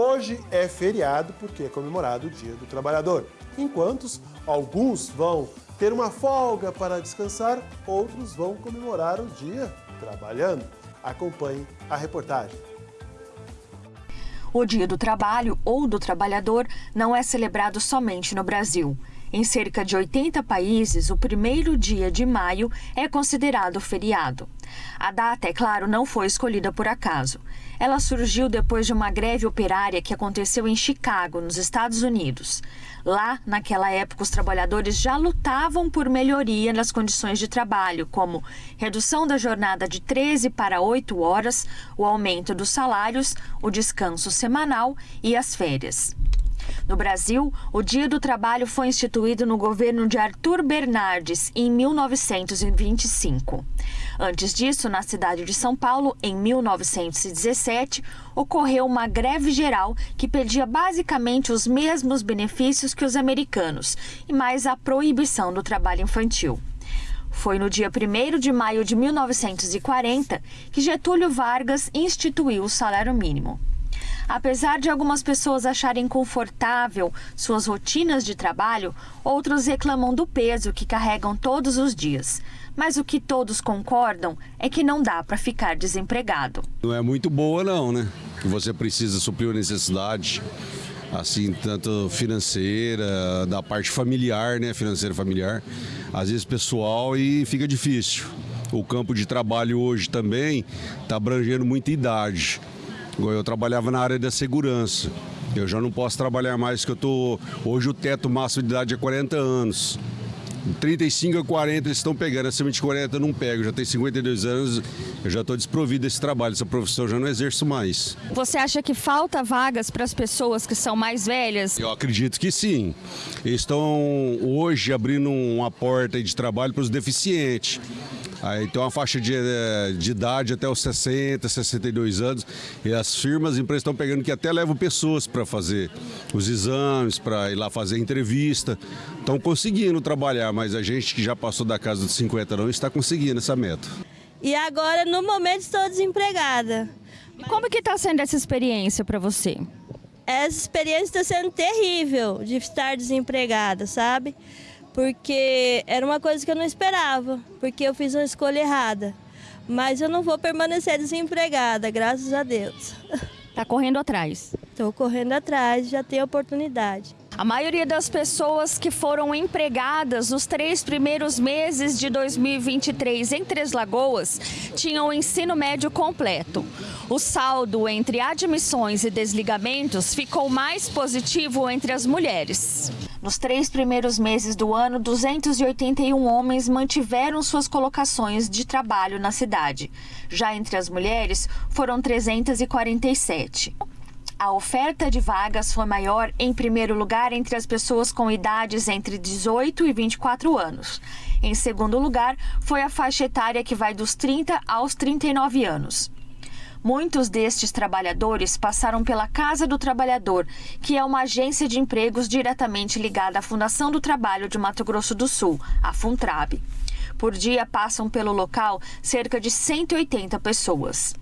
Hoje é feriado porque é comemorado o Dia do Trabalhador. Enquanto alguns vão ter uma folga para descansar, outros vão comemorar o dia trabalhando. Acompanhe a reportagem. O Dia do Trabalho ou do Trabalhador não é celebrado somente no Brasil. Em cerca de 80 países, o primeiro dia de maio é considerado feriado. A data, é claro, não foi escolhida por acaso. Ela surgiu depois de uma greve operária que aconteceu em Chicago, nos Estados Unidos. Lá, naquela época, os trabalhadores já lutavam por melhoria nas condições de trabalho, como redução da jornada de 13 para 8 horas, o aumento dos salários, o descanso semanal e as férias. No Brasil, o Dia do Trabalho foi instituído no governo de Arthur Bernardes em 1925. Antes disso, na cidade de São Paulo, em 1917, ocorreu uma greve geral que pedia basicamente os mesmos benefícios que os americanos e mais a proibição do trabalho infantil. Foi no dia 1 de maio de 1940 que Getúlio Vargas instituiu o salário mínimo. Apesar de algumas pessoas acharem confortável suas rotinas de trabalho, outros reclamam do peso que carregam todos os dias. Mas o que todos concordam é que não dá para ficar desempregado. Não é muito boa não, né? Que você precisa suprir a necessidade assim, tanto financeira, da parte familiar, né, financeira familiar, às vezes pessoal e fica difícil. O campo de trabalho hoje também está abrangendo muita idade. Eu trabalhava na área da segurança. Eu já não posso trabalhar mais, que eu tô. Hoje o teto máximo de idade é 40 anos. 35 a 40 eles estão pegando, acima de 40 eu não pego, já tenho 52 anos, eu já estou desprovido desse trabalho, essa profissão eu já não exerço mais. Você acha que falta vagas para as pessoas que são mais velhas? Eu acredito que sim. Eles estão hoje abrindo uma porta de trabalho para os deficientes. Aí tem uma faixa de, eh, de idade até os 60, 62 anos. E as firmas, as empresas estão pegando que até levam pessoas para fazer os exames, para ir lá fazer entrevista. Estão conseguindo trabalhar, mas a gente que já passou da casa dos 50 não está conseguindo essa meta. E agora, no momento, estou desempregada. Como que está sendo essa experiência para você? Essa experiência está sendo terrível de estar desempregada, sabe? Porque era uma coisa que eu não esperava, porque eu fiz uma escolha errada. Mas eu não vou permanecer desempregada, graças a Deus. Está correndo atrás? Estou correndo atrás, já tenho oportunidade. A maioria das pessoas que foram empregadas nos três primeiros meses de 2023 em Três Lagoas tinham o ensino médio completo. O saldo entre admissões e desligamentos ficou mais positivo entre as mulheres. Nos três primeiros meses do ano, 281 homens mantiveram suas colocações de trabalho na cidade. Já entre as mulheres, foram 347. A oferta de vagas foi maior, em primeiro lugar, entre as pessoas com idades entre 18 e 24 anos. Em segundo lugar, foi a faixa etária que vai dos 30 aos 39 anos. Muitos destes trabalhadores passaram pela Casa do Trabalhador, que é uma agência de empregos diretamente ligada à Fundação do Trabalho de Mato Grosso do Sul, a Funtrab. Por dia passam pelo local cerca de 180 pessoas.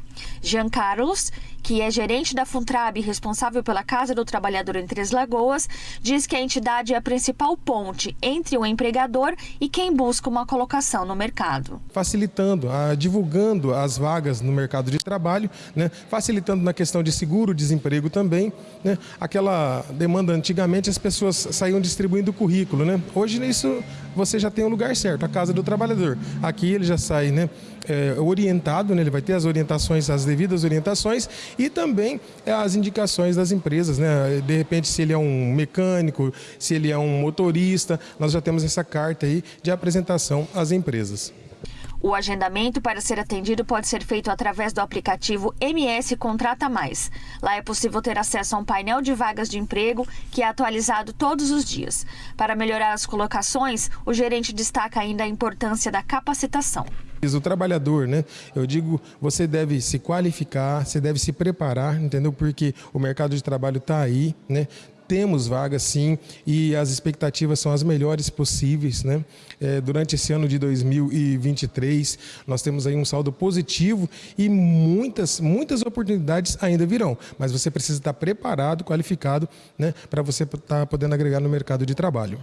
Jean Carlos, que é gerente da Funtrab responsável pela Casa do Trabalhador em Três Lagoas, diz que a entidade é a principal ponte entre o empregador e quem busca uma colocação no mercado. Facilitando, a, divulgando as vagas no mercado de trabalho, né, facilitando na questão de seguro, desemprego também. Né, aquela demanda antigamente as pessoas saíam distribuindo currículo. Né? Hoje isso você já tem o lugar certo, a Casa do Trabalhador. Aqui ele já sai né, é, orientado, né, ele vai ter as orientações, as devidas orientações e também é, as indicações das empresas, né? De repente, se ele é um mecânico, se ele é um motorista, nós já temos essa carta aí de apresentação às empresas. O agendamento para ser atendido pode ser feito através do aplicativo MS Contrata Mais. Lá é possível ter acesso a um painel de vagas de emprego que é atualizado todos os dias. Para melhorar as colocações, o gerente destaca ainda a importância da capacitação. O trabalhador, né? Eu digo, você deve se qualificar, você deve se preparar, entendeu? Porque o mercado de trabalho está aí, né? temos vagas sim e as expectativas são as melhores possíveis. Né? É, durante esse ano de 2023, nós temos aí um saldo positivo e muitas, muitas oportunidades ainda virão. Mas você precisa estar preparado, qualificado, né, para você estar podendo agregar no mercado de trabalho.